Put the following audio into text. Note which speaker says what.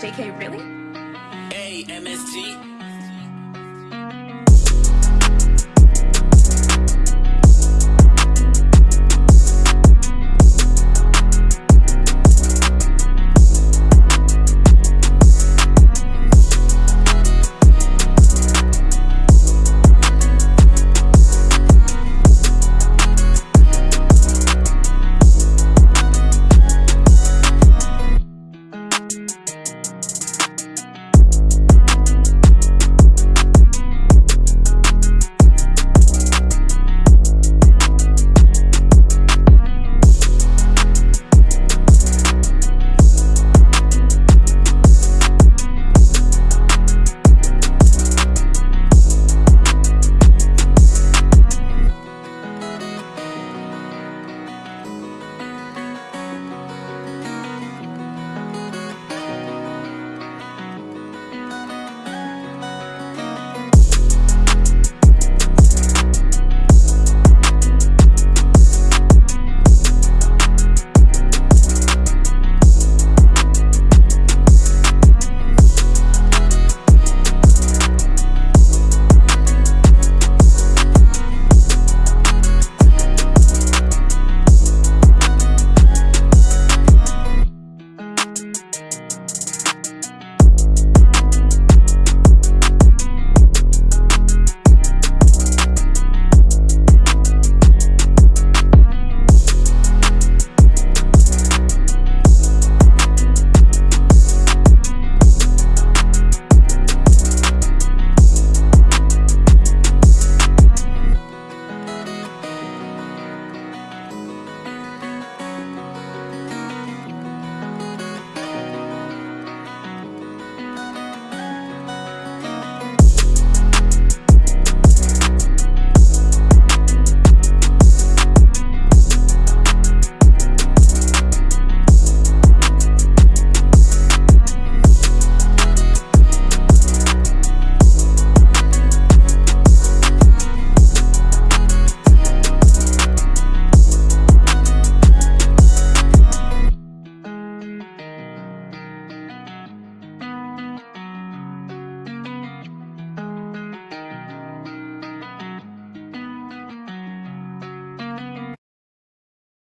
Speaker 1: JK, really?
Speaker 2: A-M-S-T.